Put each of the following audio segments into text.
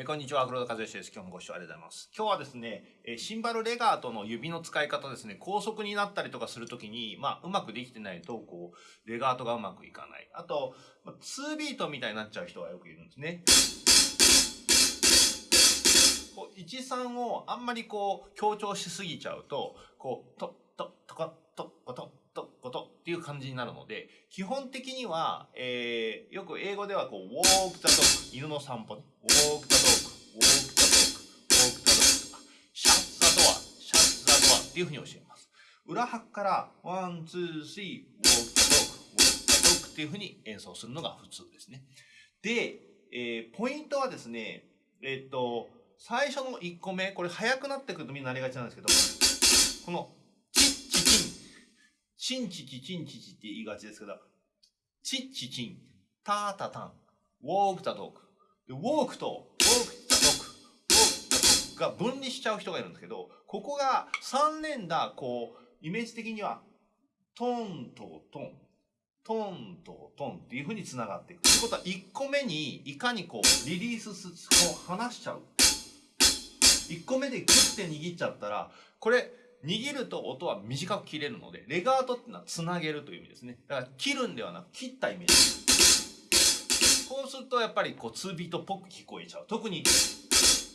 えこんにちは、黒田和義です。今日もご視聴ありがとうございます。今日はですね、えシンバルレガートの指の使い方ですね、高速になったりとかするときに、まあ、うまくできてないと、こう、レガートがうまくいかない。あと、2ビートみたいになっちゃう人がよくいるんですね。こう、1、3をあんまりこう、強調しすぎちゃうと、こう、と、と、とか、と、こと、と、ことっていう感じになるので、基本的には、えー、よく英語ではこう、ウォーク・ザ・ドッグ、犬の散歩ね。ウォーク・ザ・ドッグ、ウォーク・ザ・ドッグ、ウォーク・ザ・ドッグとか、シャッ・ザ・ドア、ドアっていうふうに教えます。裏拍から、 one、two、three、walk the dog、walk the dog っていうふうに演奏するのが普通ですね。で、えー、ポイントはですね、えっ、と、最初の1個目、これ速くなってくるとみんななりがちなんですけど、このチッチチンチンチチンチチって言いがちですけど、チッチチン、タータタン、ウォークタドーク。ウォークとウォークタドーク、ウォークタドークが分離しちゃう人がいるんですけど、ここが3連打、こう、イメージ的には、トンとトン、トンとトンっていう風に繋がっていく。ということは、1個目にいかにこう、リリースす、こう離しちゃう。1個目でグッて握っちゃったら、これ、握ると音は短く切れるので、レガートっていうのはつなげるという意味ですね。だから切るんではなく切ったイメージ。こうするとやっぱりこう2ビートっぽく聞こえちゃう。特に、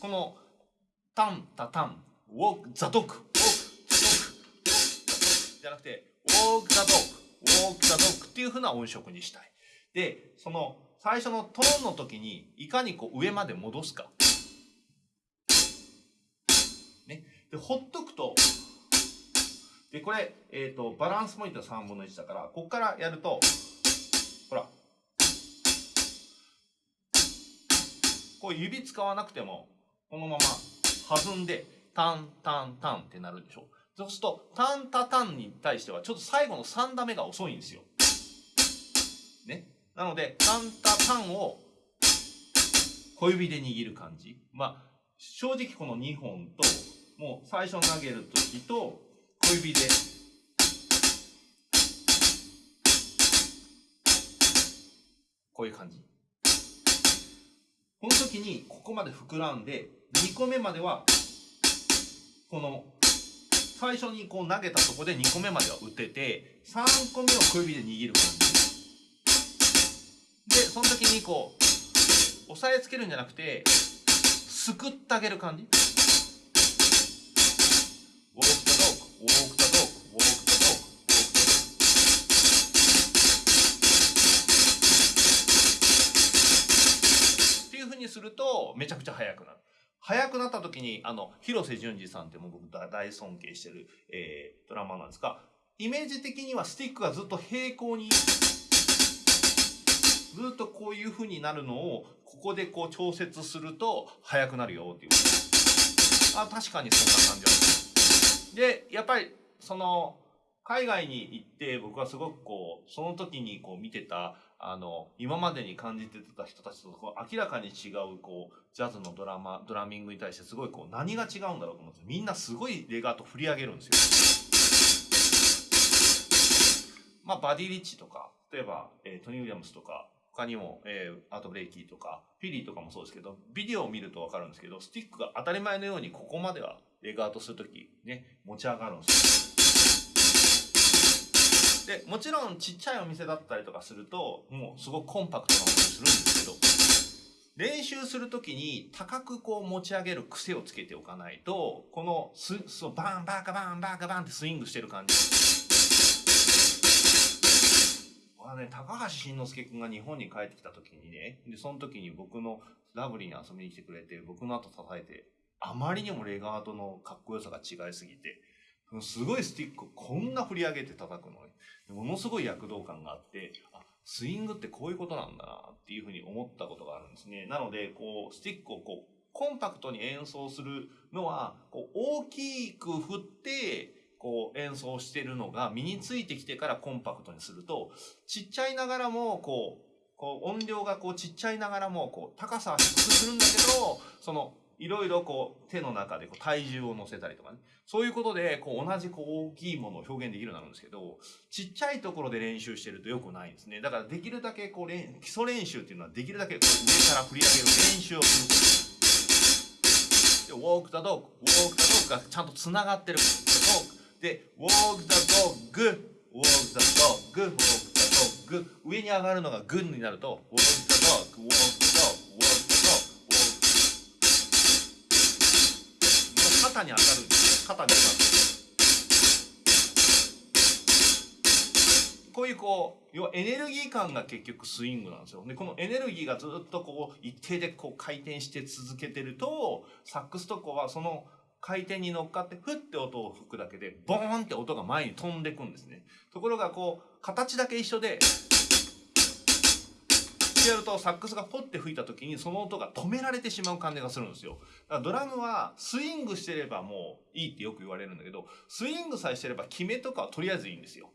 この、タン、タタン、ウォーク、ザドック、ウォーク、ザドック、じゃなくて、ウォーク、ザドック、ウォーク、ザドックっていう風な音色にしたい。で、その、最初のトーンの時に、いかにこう上まで戻すか。ね。で、ほっとくと、で、これ、え、ー、と、バランスポイントは3分の1だから、ここからやると、ほら、こう指使わなくても、このまま弾んで、タンタンタンってなるでしょ？そうすると、タンタタンに対しては、ちょっと最後の3打目が遅いんですよ。ね？なので、タンタタンを小指で握る感じ。まあ、正直この2本と、もう最初投げるときと、小指でこういう感じこの時にここまで膨らんで2個目まではこの最初にこう投げたとこで2個目までは打てて3個目を小指で握る感じでその時にこう押さえつけるんじゃなくてすくってあげる感じ。ると、めちゃくちゃ速くなる。速くなった時に、あの、広瀬淳二さんってもう僕大尊敬してる、えー、ドラマなんですが、イメージ的にはスティックがずっと平行に、ずっとこういう風になるのを、ここでこう調節すると速くなるよっていう。あ、確かにそんな感じある。で、やっぱり、その、海外に行って僕はすごくこう、その時にこう見てた、あの、今までに感じてた人たちとこう明らかに違うこう、ジャズのドラマ、ドラミングに対してすごいこう、何が違うんだろうと思って、みんなすごいレガート振り上げるんですよ。まあ、バディ・リッチとか、例えば、えー、トニー・ウィリアムスとか、他にも、えー、アート・ブレイキーとか、フィリーとかもそうですけど、ビデオを見るとわかるんですけど、スティックが当たり前のようにここまではレガートするとき、ね、持ち上がるんですよ。で、もちろんちっちゃいお店だったりとかすると、もうすごくコンパクトな音にするんですけど、練習するときに高くこう持ち上げる癖をつけておかないと、このス、そう、バンバカバンバカバンってスイングしてる感じ。あね、高橋慎之介くんが日本に帰ってきた時にね、で、その時に僕のラブリーに遊びに来てくれて、僕の後叩いて、あまりにもレガートのかっこよさが違いすぎて、すごいスティックをこんな振り上げて叩くのに、ものすごい躍動感があって、あ、スイングってこういうことなんだなっていうふうに思ったことがあるんですね。なので、こう、スティックをこう、コンパクトに演奏するのは、こう、大きく振って、こう演奏してるのが身についてきてからコンパクトにすると、ちっちゃいながらも、こう、こう音量がこうちっちゃいながらも、こう高さは低くするんだけど、そのいろいろこう手の中でこう体重を乗せたりとかね。そういうことでこう同じこう大きいものを表現できるようになるんですけど、ちっちゃいところで練習してると良くないんですね。だからできるだけこう基礎練習っていうのはできるだけ上から振り上げる練習をすること。walk the dog walk the dog がちゃんとつながってる the dog で walk the dog walk the dog walk the dog 上に上がるのが good になると walk the dog walk the dog walk the dog 肩に当たるんですね肩に当たるこういうこう要はエネルギー感が結局スイングなんですよ。でこのエネルギーがずっとこう一定でこう回転して続けてるとサックスとかはその回転に乗っかってフッて音を吹くだけでボーンって音が前に飛んでくんですね。ところがこう形だけ一緒でってやるとサックスがポッて吹いた時にその音が止められてしまう感じがするんですよ。だからドラムはスイングしてればもういいってよく言われるんだけどスイングさえしてれば決めとかはとりあえずいいんですよ。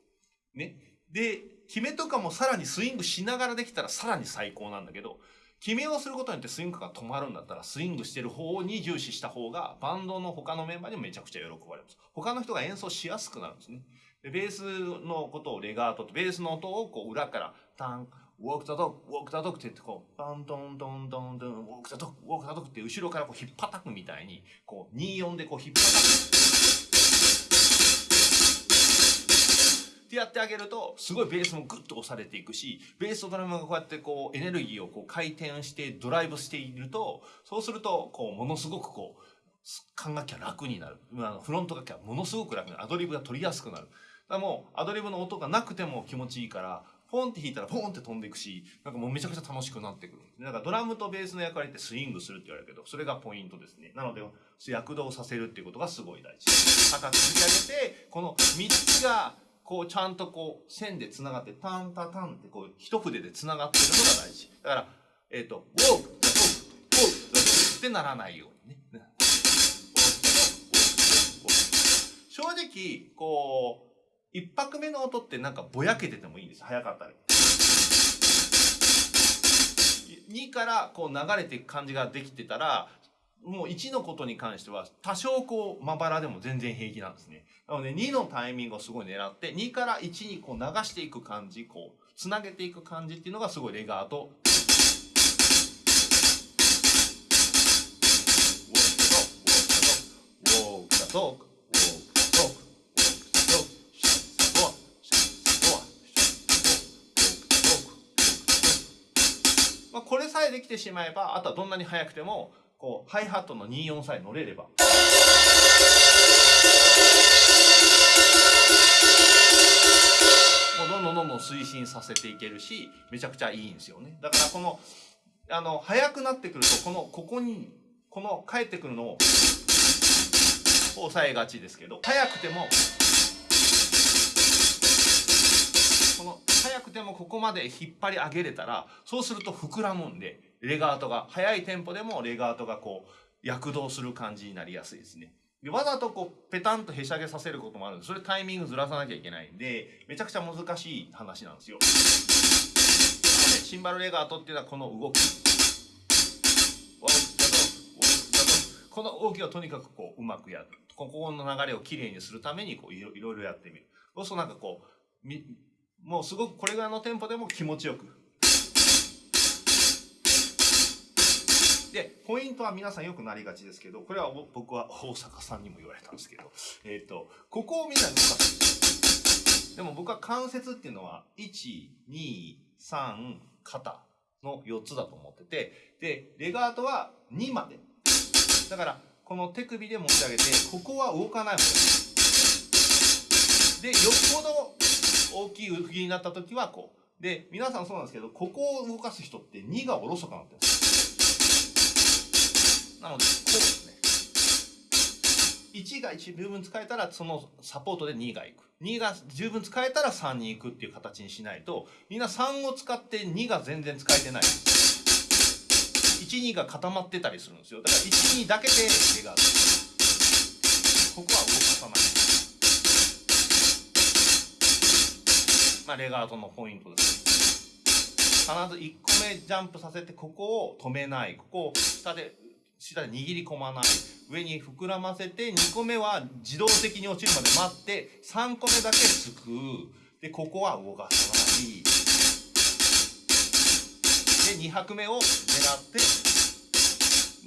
ね。で、決めとかもさらにスイングしながらできたらさらに最高なんだけど、決めをすることによってスイングが止まるんだったら、スイングしてる方に重視した方が、バンドの他のメンバーにもめちゃくちゃ喜ばれます。他の人が演奏しやすくなるんですね。で、ベースのことをレガートと、ベースの音をこう裏から、タン、ウォークザドッグ、ウォークザドッグって言ってこう、バントントントントン、ウォークザドッグ、ウォークザドッグって後ろからこう引っ叩くみたいに、こう、24でこう引っ叩く。ってやってあげると、すごいベースもグッと押されていくし、ベースとドラムがこうやってこうエネルギーをこう回転してドライブしていると、そうすると、こうものすごくこう、管楽器は楽になる。あフロント楽器はものすごく楽になる。アドリブが取りやすくなる。だからもうアドリブの音がなくても気持ちいいから、ポンって弾いたらポンって飛んでいくし、なんかもうめちゃくちゃ楽しくなってくる。だからドラムとベースの役割ってスイングするって言われるけど、それがポイントですね。なので、躍動させるっていうことがすごい大事。高く振り上げて、この3つがこうちゃんとこう線で繋がってタンタタンってこう一筆で繋がってるのが大事。だから、えっ、ー、と、ウォーク、ウォーク、ウォーク、ウォークってならないようにね。正直、こう、一拍目の音ってなんかぼやけててもいいんです。早かったり。2からこう流れていく感じができてたら、もう1のことに関しては多少こうまばらでも全然平気なんですね。なので2のタイミングをすごい狙って2から1にこう流していく感じ、こうつなげていく感じっていうのがすごいレガート。ウォークだと、ウォークだと、まあ、これさえできてしまえば、あとはどんなに速くても、こうハイハットの24さえ乗れれば。もうどんどんどんどん推進させていけるしめちゃくちゃいいんですよねだからこのあの速くなってくるとこのここにこの帰ってくるのを抑えがちですけど速くてもこの速くてもここまで引っ張り上げれたらそうすると膨らむんでレガートが、速いテンポでもレガートがこう、躍動する感じになりやすいですね。でわざとこう、ペタンとへしゃげさせることもあるんで、それタイミングずらさなきゃいけないんで、めちゃくちゃ難しい話なんですよ。シンバルレガートっていうのはこの動き。この動きをとにかくこう、うまくやる。ここの流れをきれいにするために、こういろ、いろやってみる。そうするとなんかこう、もうすごくこれぐらいのテンポでも気持ちよくで、ポイントは皆さんよくなりがちですけど、これは僕は大阪さんにも言われたんですけど、えっ、ー、と、ここをみんな動かす。でも僕は関節っていうのは、1、2、3、肩の4つだと思ってて、で、レガートは2まで。だから、この手首で持ち上げて、ここは動かない方がいい。で、よっぽど大きい動きになった時はこう。で、皆さんそうなんですけど、ここを動かす人って2がおろそかなってるんですなので、こうですね。1が十分使えたら、そのサポートで2がいく。2が十分使えたら3に行くっていう形にしないと、みんな3を使って2が全然使えてない。1、2が固まってたりするんですよ。だから1、2だけで手がある。ここは動かさない。まあ、レガートのポイントです。必ず1個目ジャンプさせて、ここを止めない。ここを下で下で握り込まない。上に膨らませて、2個目は自動的に落ちるまで待って、3個目だけすくう。で、ここは動かさない。で、2拍目を狙って、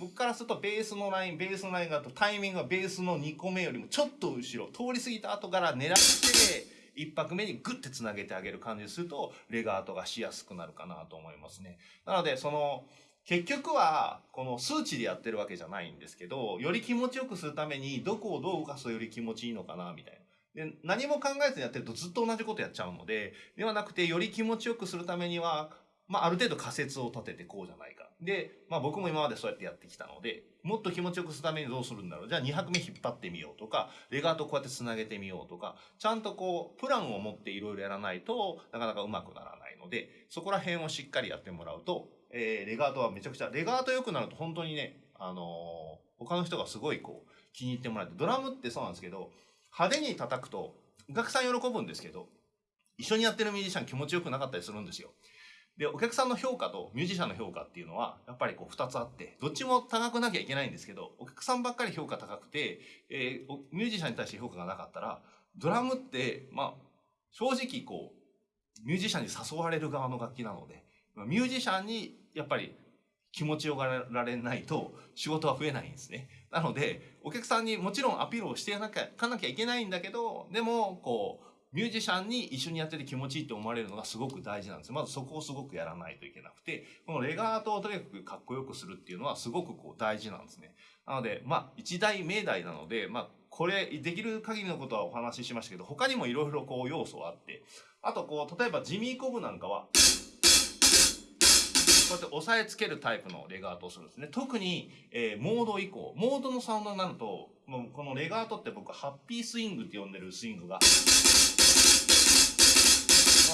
僕からするとベースのラインベースのラインだとタイミングがベースの2個目よりもちょっと後ろ通り過ぎた後から狙って1拍目にグッてつなげてあげる感じにするとレガートがしやすくなるかなと思いますね。なのでその結局はこの数値でやってるわけじゃないんですけどより気持ちよくするためにどこをどう動かすとより気持ちいいのかなみたいな。で何も考えずにやってるとずっと同じことやっちゃうのでではなくてより気持ちよくするためにはまあ、ある程度仮説を立ててこうじゃないか。で、まあ僕も今までそうやってやってきたので、もっと気持ちよくするためにどうするんだろう。じゃあ2拍目引っ張ってみようとか、レガートこうやって繋げてみようとか、ちゃんとこう、プランを持っていろいろやらないとなかなかうまくならないので、そこら辺をしっかりやってもらうと、えー、レガートはめちゃくちゃ、レガート良くなると本当にね、あのー、他の人がすごいこう、気に入ってもらえて、ドラムってそうなんですけど、派手に叩くと、お客さん喜ぶんですけど、一緒にやってるミュージシャン気持ちよくなかったりするんですよ。で、お客さんの評価とミュージシャンの評価っていうのは、やっぱりこう二つあって、どっちも高くなきゃいけないんですけど、お客さんばっかり評価高くて、えー、ミュージシャンに対して評価がなかったら、ドラムって、まあ、正直こう、ミュージシャンに誘われる側の楽器なので、ミュージシャンにやっぱり気持ちよがられないと仕事は増えないんですね。なので、お客さんにもちろんアピールをしていかなきゃいけないんだけど、でも、こう、ミュージシャンに一緒にやってて気持ちいいって思われるのがすごく大事なんです。まずそこをすごくやらないといけなくて、このレガートをとにかくかっこよくするっていうのはすごくこう大事なんですね。なので、まあ、一大命題なので、まあ、これ、できる限りのことはお話ししましたけど、他にもいろいろこう要素はあって、あとこう、例えばジミーコブなんかは、こうやって押さえつけるタイプのレガートをするんですね。特に、えー、モード以降、モードのサウンドになると、もうこのレガートって僕ハッピースイングって呼んでるスイングが、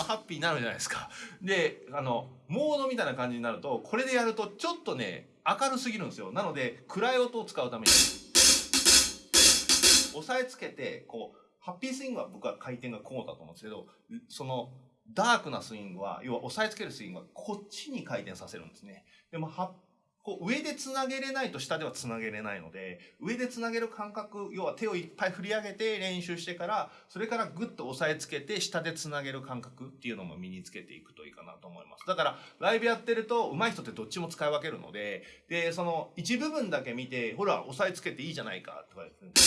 ハッピーになるじゃないですか。で、あの、モードみたいな感じになると、これでやるとちょっとね、明るすぎるんですよ。なので、暗い音を使うために、押さえつけて、こう、ハッピースイングは僕は回転がこうだと思うんですけど、その、ダークなスイングは、要は押さえつけるスイングはこっちに回転させるんですね。でも、こう上でつなげれないと下ではつなげれないので、上でつなげる感覚、要は手をいっぱい振り上げて練習してから、それからグッと押さえつけて下でつなげる感覚っていうのも身につけていくといいかなと思います。だから、ライブやってると上手い人ってどっちも使い分けるので、で、その一部分だけ見て、ほら、押さえつけていいじゃないかとか言って、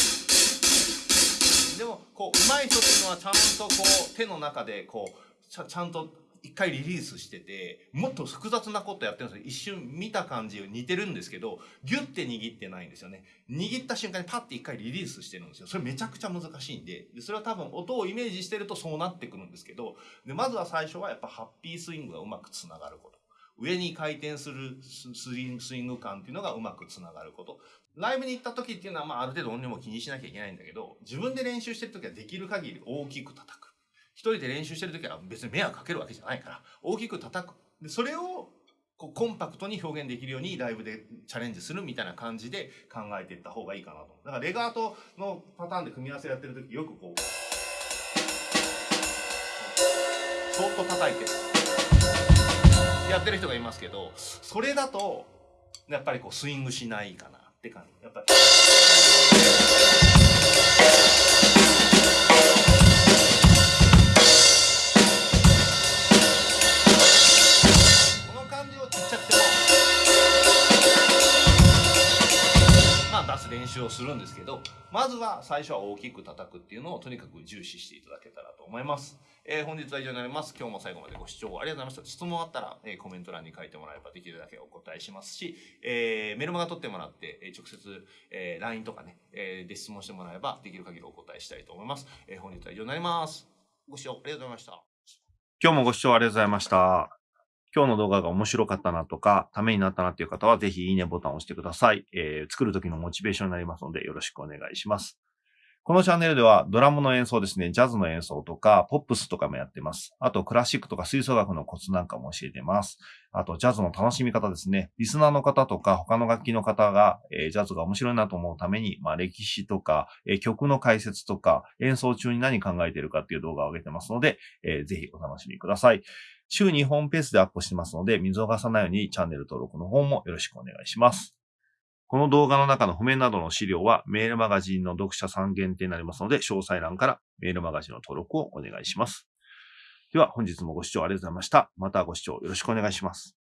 でも、こう、上手い人っていうのはちゃんとこう、手の中でこう、ちゃちゃんと一回リリースしてて、もっと複雑なことやってるんですよ。一瞬見た感じ似てるんですけど、ギュッて握ってないんですよね。握った瞬間にパッて一回リリースしてるんですよ。それめちゃくちゃ難しいんで、でそれは多分音をイメージしてるとそうなってくるんですけど、でまずは最初はやっぱハッピースイングがうまくつながること。上に回転するスイング感っていうのがうまくつながること。ライブに行った時っていうのは、まあ、ある程度音量も気にしなきゃいけないんだけど、自分で練習してる時はできる限り大きく叩く。一人で練習してる時は別に迷惑かけるわけじゃないから、大きく叩く。でそれをこうコンパクトに表現できるようにライブでチャレンジするみたいな感じで考えていった方がいいかなと。だからレガートのパターンで組み合わせやってる時よくこう、そっと叩いてやってる人がいますけど、それだと、やっぱりこうスイングしないかなって感じ。やっぱりは最初は大きく叩くっていうのをとにかく重視していただけたらと思います。えー、本日は以上になります。今日も最後までご視聴ありがとうございました。質問あったら、えー、コメント欄に書いてもらえばできるだけお答えしますし、えー、メルマガ取ってもらって、え直接、え LINE とかね、えで質問してもらえばできる限りお答えしたいと思います。え本日は以上になります。ご視聴ありがとうございました。今日もご視聴ありがとうございました。今日の動画が面白かったなとか、ためになったなっていう方は、ぜひいいねボタンを押してください。えー、作る時のモチベーションになりますので、よろしくお願いします。このチャンネルではドラムの演奏ですね、ジャズの演奏とか、ポップスとかもやってます。あと、クラシックとか吹奏楽のコツなんかも教えてます。あと、ジャズの楽しみ方ですね。リスナーの方とか、他の楽器の方が、えー、ジャズが面白いなと思うために、まあ、歴史とか、えー、曲の解説とか、演奏中に何考えてるかっていう動画を上げてますので、えー、ぜひお楽しみください。週2本ペースでアップしてますので、見逃さないようにチャンネル登録の方もよろしくお願いします。この動画の中の譜面などの資料はメールマガジンの読者さん限定になりますので、詳細欄からメールマガジンの登録をお願いします。では本日もご視聴ありがとうございました。またご視聴よろしくお願いします。